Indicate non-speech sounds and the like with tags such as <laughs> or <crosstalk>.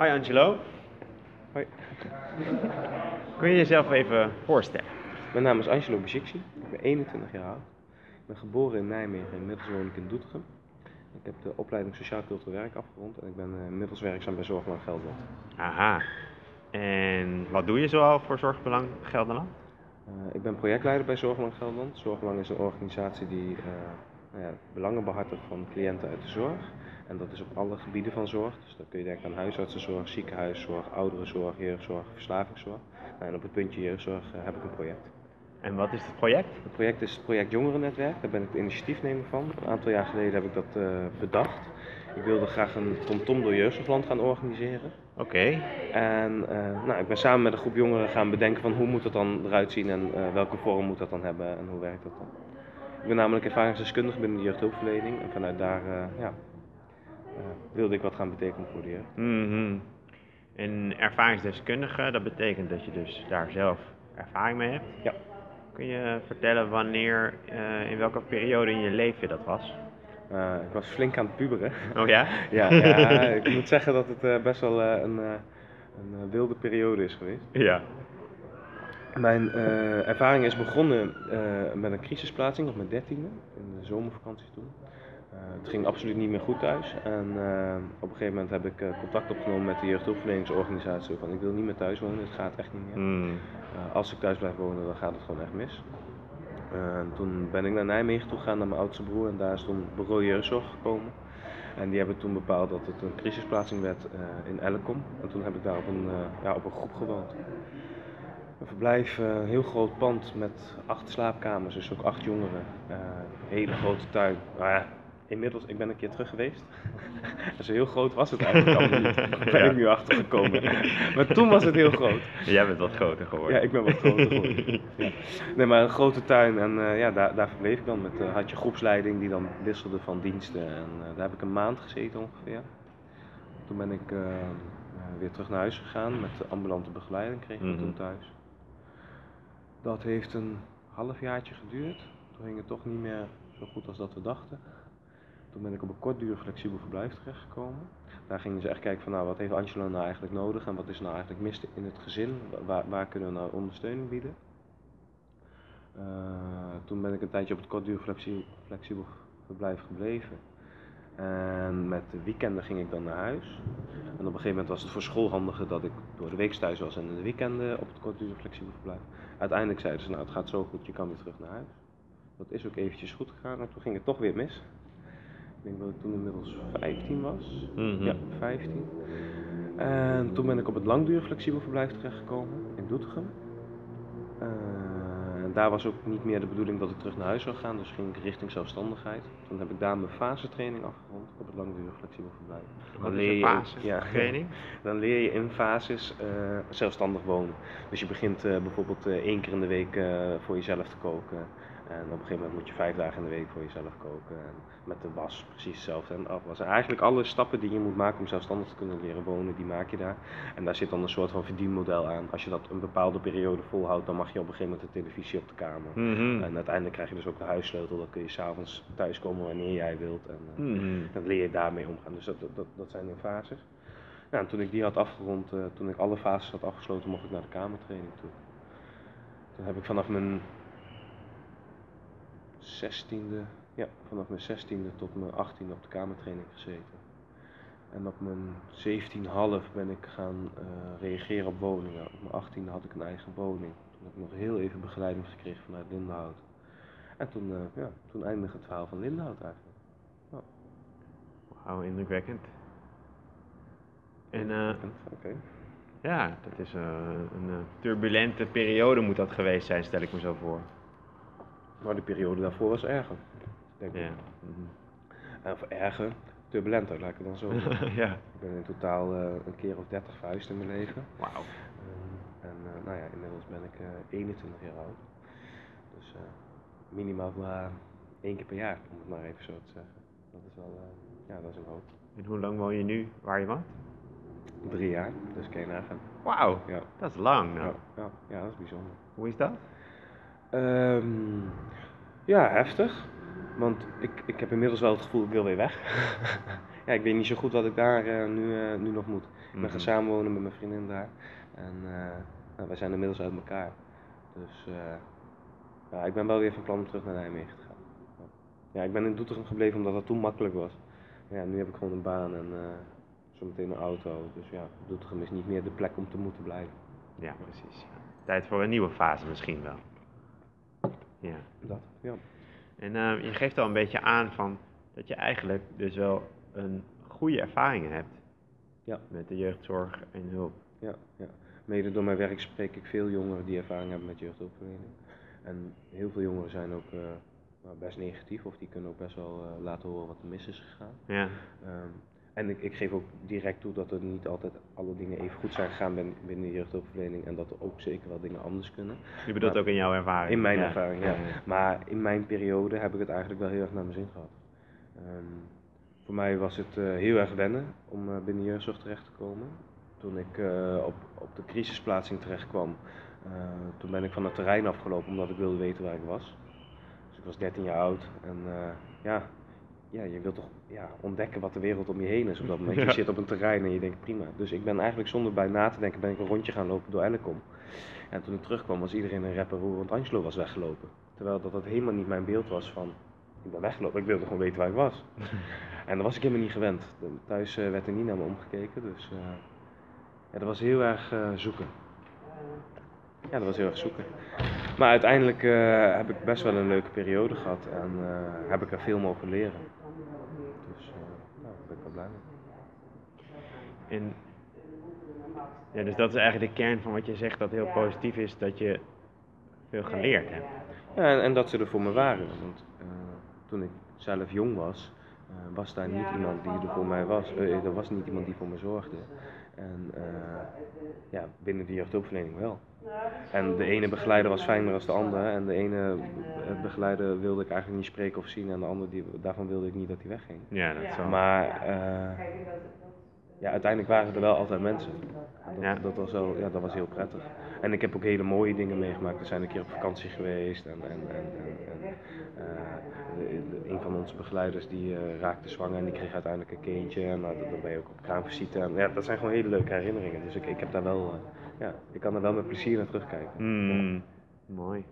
Hoi Angelo. Hoi. Kun je jezelf even voorstellen? Mijn naam is Angelo Bajiksi. Ik ben 21 jaar oud. Ik ben geboren in Nijmegen, inmiddels woon ik in Doetinchem. Ik heb de opleiding Sociaal Cultureel Werk afgerond en ik ben eh, inmiddels werkzaam bij Zorgbelang Gelderland. Aha. En wat doe je zoal voor Zorgbelang Gelderland? Uh, ik ben projectleider bij Zorgbelang Gelderland. Zorgbelang is een organisatie die uh, nou ja, belangen behartigt van cliënten uit de zorg. En dat is op alle gebieden van zorg. Dus dan kun je denken aan huisartsenzorg, ziekenhuiszorg, ouderenzorg, jeugdzorg, verslavingszorg. Nou, en op het puntje jeugdzorg uh, heb ik een project. En wat is het project? Het project is het project Jongerennetwerk. Daar ben ik de initiatiefnemer van. Een aantal jaar geleden heb ik dat uh, bedacht. Ik wilde graag een TomTom door Jeugdzorgland gaan organiseren. Oké. Okay. En uh, nou, ik ben samen met een groep jongeren gaan bedenken van hoe moet het dan eruit zien en uh, welke vorm moet dat dan hebben en hoe werkt dat dan. Ik ben namelijk ervaringsdeskundige binnen de jeugdhulpverlening en vanuit daar ja, wilde ik wat gaan betekenen voor de jeugd. Mm -hmm. En ervaringsdeskundige, dat betekent dat je dus daar zelf ervaring mee hebt? Ja. Kun je vertellen wanneer, uh, in welke periode in je leven dat was? Uh, ik was flink aan het puberen. Oh ja? <laughs> ja, ja, <laughs> ik moet zeggen dat het uh, best wel een, een wilde periode is geweest. Ja. Mijn ervaring is begonnen met een crisisplaatsing op mijn dertiende, in de zomervakantie toen. Uh, het ging absoluut niet meer goed thuis. En uh, op een gegeven moment heb ik uh, contact opgenomen met de jeugdhulpverleningsorganisatie. Van ik wil niet meer thuis wonen, het gaat echt niet meer. Mm. als ik thuis blijf wonen, dan gaat het gewoon echt mis. toen ben ik naar Nijmegen toe gegaan, naar mijn oudste broer. En daar is toen bureau jeugdzorg gekomen. En die hebben toen bepaald dat het een crisisplaatsing werd in Ellecom. En toen heb ik daar op een, ja, op een groep gewoond. Een verblijf, een heel groot pand met acht slaapkamers, dus ook acht jongeren. hele grote tuin. Nou ja, inmiddels, ik ben een keer terug geweest. <laughs> Zo heel groot was het eigenlijk allemaal niet. <laughs> Daar ben ik nu achter gekomen. <laughs> maar toen was het heel groot. Jij bent wat groter geworden. Ja, ik ben wat groter geworden. ja. Nee, maar een grote tuin en uh, ja, daar, daar verbleef ik dan. Met, uh, had je groepsleiding die dan wisselde van diensten. En uh, daar heb ik een maand gezeten ongeveer. Toen ben ik weer terug naar huis gegaan met de ambulante begeleiding. Kreeg ik mm -hmm. toen thuis. Dat heeft een halfjaartje geduurd. Toen ging het toch niet meer zo goed als dat we dachten. Toen ben ik op een kortdurig flexibel verblijf terechtgekomen. Daar gingen ze echt kijken van nou, wat heeft Angelo nou eigenlijk nodig en wat is nou eigenlijk mis in het gezin, waar, waar kunnen we nou ondersteuning bieden. Uh, toen ben ik een tijdje op het kortdurig flexibel, verblijf gebleven. En met de weekenden ging ik dan naar huis. En op een gegeven moment was het voor school handiger dat ik door de week thuis was en in de weekenden op het kortdurig flexibel verblijf. Uiteindelijk zeiden ze nou het gaat zo goed, je kan weer terug naar huis. Dat is ook eventjes goed gegaan en toen ging het toch weer mis. Ik denk dat ik toen inmiddels 15 was. Mm -hmm. Ja, 15. En toen ben ik op het langdurig flexibel verblijf terechtgekomen in Doetinchem. Uh, en daar was ook niet meer de bedoeling dat ik terug naar huis zou gaan, dus ging ik richting zelfstandigheid. Toen heb ik daar mijn fasetraining afgerond op het langdurig flexibel verblijf. Dan leer je fasetraining? Ja, <laughs> dan leer je in fases uh, zelfstandig wonen. Dus je begint uh, bijvoorbeeld één keer in de week voor jezelf te koken. En op een gegeven moment moet je vijf dagen in de week voor jezelf koken. En met de was precies hetzelfde en afwassen. Eigenlijk alle stappen die je moet maken om zelfstandig te kunnen leren wonen, die maak je daar. En daar zit dan een soort van verdienmodel aan. Als je dat een bepaalde periode volhoudt, dan mag je op een gegeven moment de televisie op de kamer. Mm -hmm. En uiteindelijk krijg je dus ook de huissleutel. Dan kun je s'avonds thuiskomen wanneer jij wilt. En uh, mm -hmm. dan leer je daarmee omgaan. Dus dat, dat, dat zijn de fases. Nou, en toen ik die had afgerond, uh, toen ik alle fases had afgesloten, mocht ik naar de kamertraining toe. Toen heb ik vanaf mijn 16e, ja, vanaf mijn 16e tot mijn 18e op de kamertraining gezeten. En op mijn 17,5 ben ik gaan uh, reageren op woningen. Op mijn 18e had ik een eigen woning. Toen heb ik nog heel even begeleiding gekregen vanuit Lindenhout. En toen, uh, ja, toen eindigde het verhaal van Lindenhout eigenlijk. Ja. Wauw, indrukwekkend. En uh, okay. ja, dat is een turbulente periode moet dat geweest zijn, stel ik me zo voor. Maar de periode daarvoor was erger, denk ik. Ja. Mm -hmm. Of erger, turbulenter, laat ik het dan zo <laughs> ja. Ik ben in totaal uh, een keer of 30 verhuisd in mijn leven. Wauw. Um, en uh, nou ja, inmiddels ben ik uh, 21 jaar oud. Dus minimaal één keer per jaar, om het maar even zo te zeggen. Dat is wel, ja, dat is een hoop. En hoe lang woon je nu waar je woont? Drie jaar, dus kan je nagaan. Wauw, ja. dat is lang. Nou. Ja, ja, ja, dat is bijzonder. Hoe is dat? Um, ja, heftig. Want ik, ik heb inmiddels wel het gevoel, ik wil weer weg. <laughs> ja, ik weet niet zo goed wat ik daar eh, nu, eh, nu nog moet. Ik ben Mhm. gaan samenwonen met mijn vriendin daar. En eh, nou, wij zijn inmiddels uit elkaar. Dus ja, ik ben wel weer van plan om terug naar Nijmegen te gaan. Ja. Ik ben in Doetinchem gebleven omdat dat toen makkelijk was. Maar ja, nu heb ik gewoon een baan en zometeen een auto. Dus ja, Doetinchem is niet meer de plek om te moeten blijven. Ja, precies. Tijd voor een nieuwe fase misschien wel. Ja. Dat, ja. En eh, je geeft al een beetje aan van dat je eigenlijk dus wel een goede ervaring hebt Ja. met de jeugdzorg en hulp. Ja, ja. Mede door mijn werk spreek ik veel jongeren die ervaring hebben met jeugdhulpverlening. En heel veel jongeren zijn ook eh, nou, best negatief of die kunnen ook best wel eh, laten horen wat er mis is gegaan. Ja, Ehm, en ik, ik geef ook direct toe dat er niet altijd alle dingen even goed zijn gegaan binnen, de jeugdhulpverlening en dat er ook zeker wel dingen anders kunnen. je bedoelt Maar- ook in jouw ervaring. In mijn Ja. ervaring, ja. Maar in mijn periode heb ik het eigenlijk wel heel erg naar mijn zin gehad. Ehm, voor mij was het eh, heel erg wennen om eh, binnen jeugdzorg terecht te komen. Toen ik eh, op, op de crisisplaatsing terecht kwam, toen ben ik van het terrein afgelopen omdat ik wilde weten waar ik was. Dus ik was 13 jaar oud en ja, ja, je wilt toch ja, ontdekken wat de wereld om je heen is op dat moment. <laughs> Ja. Je zit op een terrein en je denkt prima. Dus ik ben eigenlijk zonder bij na te denken ben ik een rondje gaan lopen door Ellecom. En toen ik terugkwam was iedereen een rapper hoe, want Angelo was weggelopen. Terwijl dat, dat helemaal niet mijn beeld was van, ik ben weggelopen, ik wilde gewoon weten waar ik was. <laughs> en dat was ik helemaal niet gewend. Thuis eh, werd er niet naar me omgekeken, dus eh, ja, dat was heel erg eh, zoeken. Ja, dat was heel erg zoeken. Maar uiteindelijk heb ik best wel een leuke periode gehad en heb ik er veel mogen leren. En ja, dus dat is eigenlijk de kern van wat je zegt dat heel positief is, dat je veel geleerd hebt. Ja, en, en dat ze er voor me waren. Want eh, toen ik zelf jong was, eh, was daar niet iemand die er voor mij was. Eh, er was niet iemand die voor me zorgde. En eh, ja, binnen de jeugdhulpverlening wel. En de ene begeleider was fijner dan de andere. En de ene eh, begeleider wilde ik eigenlijk niet spreken of zien. En de andere, die, daarvan wilde ik niet dat hij wegging. Ja, dat is wel. Maar eh, ja, uiteindelijk waren er wel altijd mensen. En Dat, Ja. dat, was wel, ja, dat was heel prettig. En ik heb ook hele mooie dingen meegemaakt. We zijn een keer op vakantie geweest. En, en, en, en, eh, een van onze begeleiders die eh, raakte zwanger en die kreeg uiteindelijk een kindje. En nou, dan ben je ook op kraamvisite. En ja, dat zijn gewoon hele leuke herinneringen. Dus ik, ik heb daar wel, eh, ja, ik kan er wel met plezier naar terugkijken. Mm, mooi.